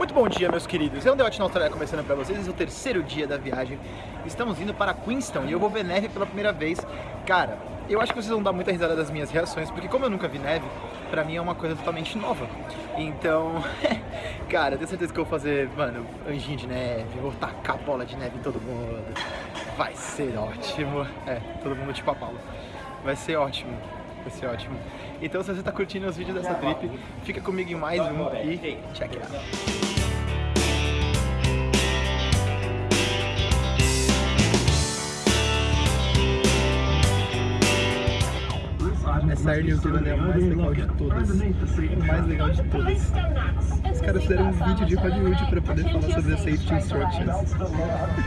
Muito bom dia, meus queridos. Eu, Debate na Austrália, começando pra vocês. Esse é o terceiro dia da viagem. Estamos indo para Queenstown e eu vou ver neve pela primeira vez. Cara, eu acho que vocês vão dar muita risada das minhas reações, porque como eu nunca vi neve, pra mim é uma coisa totalmente nova. Então, cara, eu tenho certeza que eu vou fazer, mano, anjinho de neve, vou tacar bola de neve em todo mundo. Vai ser ótimo. É, todo mundo tipo a Paula. Vai ser ótimo. Vai ser ótimo. Então se você tá curtindo os vídeos dessa trip, fica comigo em mais um e check it out. Essa Air New Zealand é a mais legal de todas. A mais legal de todas. Os caras fizeram um vídeo de Hollywood pra poder falar sobre as safety instructions.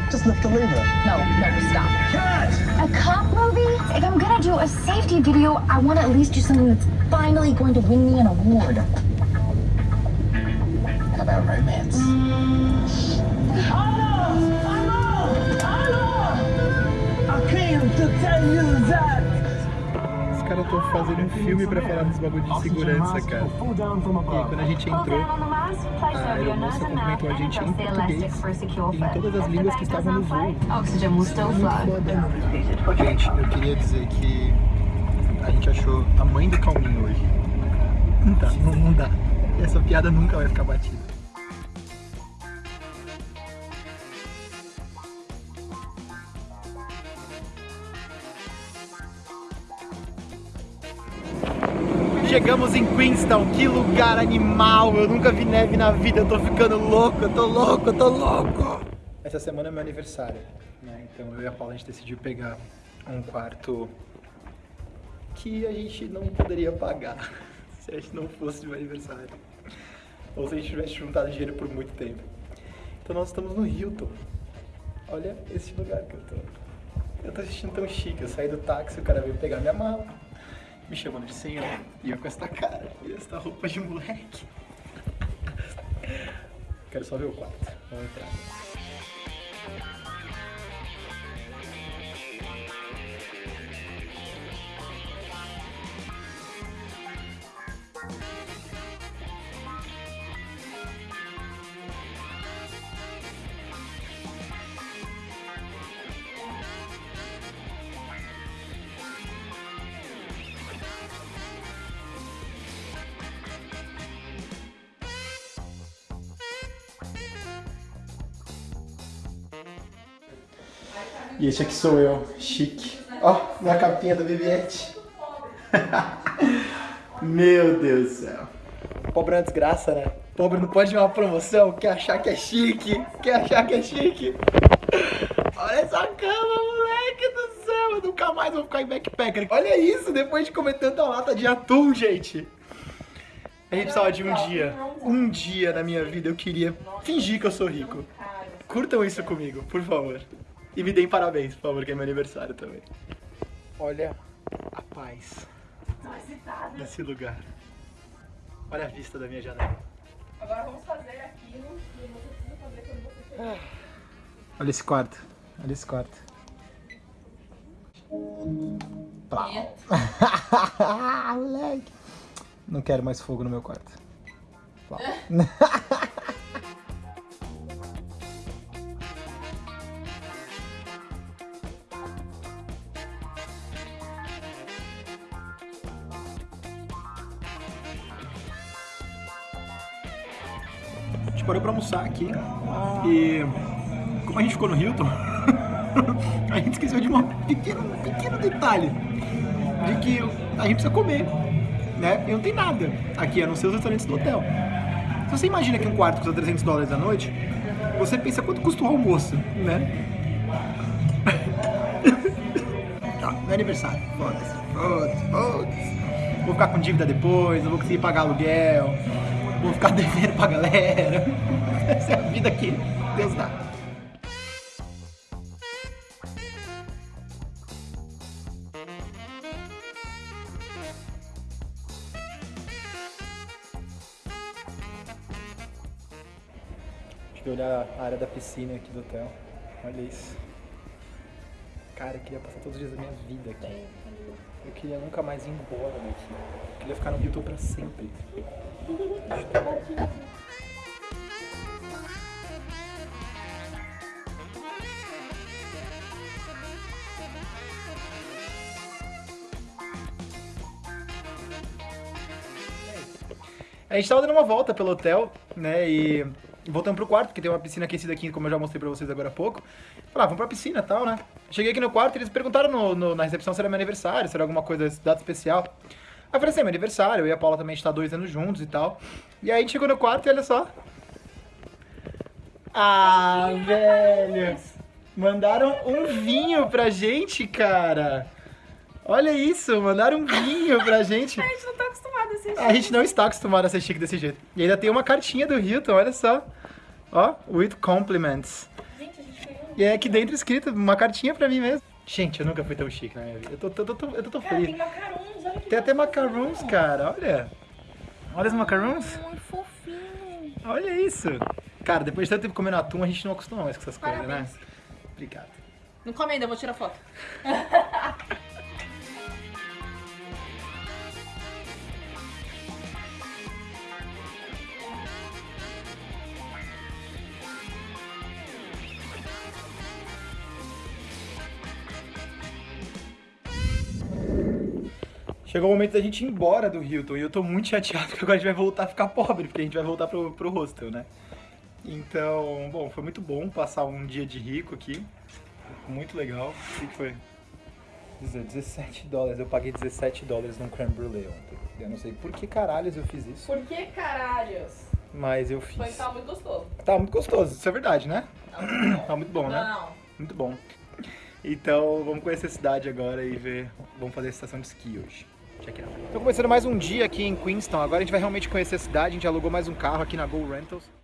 Just lift the lever. No, no, stop. A cop do a safety video, I want to at least do something that's finally going to win me an award. How about romance? Os caras estão fazendo um filme pra falar dos bagulho de segurança, cara. E quando a gente entrou, a aeromoça cumprimentou a gente em português e em todas as línguas que estavam no voo. Still Gente, eu queria dizer que a gente achou a mãe do calminho hoje. Não dá, não, não dá. Essa piada nunca vai ficar batida. Chegamos em Queenstown, que lugar animal! Eu nunca vi neve na vida, eu tô ficando louco, eu tô louco, eu tô louco! Essa semana é meu aniversário, né? Então eu e a Paula a gente decidiu pegar um quarto que a gente não poderia pagar se a gente não fosse meu aniversário. Ou se a gente tivesse juntado dinheiro por muito tempo. Então nós estamos no Hilton. Olha esse lugar que eu tô. Eu tô assistindo tão chique, eu saí do táxi, o cara veio pegar minha mala me chamando de senhor e eu com esta cara e esta roupa de moleque. Quero só ver o quarto. Vamos entrar. E esse aqui sou eu, chique. Ó, oh, minha capinha da Viviette. Meu Deus do céu. Pobre é uma desgraça, né? Pobre não pode ver uma promoção, quer achar que é chique, quer achar que é chique. Olha essa cama, moleque do céu, eu nunca mais vou ficar em backpacker. Olha isso, depois de comer tanta lata de atum, gente. A gente precisava de um dia, um dia na minha vida eu queria fingir que eu sou rico. Curtam isso comigo, por favor. E me deem parabéns, por favor, que é meu aniversário também. Olha a paz desse lugar. Olha a vista da minha janela. Agora vamos fazer aquilo que você precisa fazer quando você chegar. Olha esse quarto. Olha esse quarto. Plau. Moleque. Não quero mais fogo no meu quarto. Plau. A gente parou pra almoçar aqui e como a gente ficou no Hilton, a gente esqueceu de um pequeno, pequeno detalhe de que a gente precisa comer, né? E não tem nada aqui, a não ser os restaurantes do hotel. Se você imagina que um quarto custa 300 dólares à noite, você pensa quanto custa o almoço, né? Tá, meu aniversário, foda-se, foda-se, foda-se. Vou ficar com dívida depois, não vou conseguir pagar aluguel, vou ficar devendo pra galera. Essa é a vida que Deus dá. Deixa eu olhar a área da piscina aqui do hotel. Olha isso. Cara, eu queria passar todos os dias da minha vida aqui. Eu queria nunca mais ir embora daqui. Eu queria ficar no Rio pra sempre. A gente tava dando uma volta pelo hotel, né? E voltamos pro quarto, porque tem uma piscina aquecida aqui, como eu já mostrei pra vocês agora há pouco. Falar, ah, vamos pra piscina e tal, né? Cheguei aqui no quarto e eles perguntaram no- no- na recepção se era meu aniversário, se era alguma coisa, data especial. Aí eu falei assim, é meu aniversário, eu e a Paula também a gente tá dois anos juntos e tal. E aí a gente chegou no quarto e olha só. Ah, velho! Mandaram um vinho pra gente, cara! Olha isso, mandaram um vinho pra gente. A gente não tá acostumado a ser A gente não está acostumado a ser chique desse jeito. E ainda tem uma cartinha do Hilton, olha só. Ó, with compliments. Gente, a gente ganhou. E é aqui dentro escrito uma cartinha pra mim mesmo. Gente, eu nunca fui tão chique na minha vida. Eu tô, tô, tô, tô- eu tô tão Cara, tem feliz. macarons, olha que Tem até macarons, cara, olha. Olha os macarons. Muito fofinho. Olha isso. Cara, depois de tanto tempo comendo atum, a gente não acostuma mais com essas coisas, né? Parabéns. Obrigado. Não come ainda, eu vou tirar foto. Chegou o momento da gente ir embora do Hilton e eu tô muito chateado porque agora a gente vai voltar a ficar pobre, porque a gente vai voltar pro, pro hostel, né? Então, bom, foi muito bom passar um dia de rico aqui. Muito legal. O que que foi? 17 dólares, eu paguei 17 dólares num creme brulee ontem. Eu não sei por que caralhos eu fiz isso, Por que caralhos? mas eu fiz. Foi que tava muito gostoso. Tá muito gostoso, isso é verdade, né? Tava muito bom. Tá muito bom, né? Não. Muito bom. Então, vamos conhecer a cidade agora e ver. Vamos fazer a estação de esqui hoje. Check it out. Começando mais um dia aqui em Queenstown. Agora a gente vai realmente conhecer a cidade. A gente alugou mais um carro aqui na Go Rentals.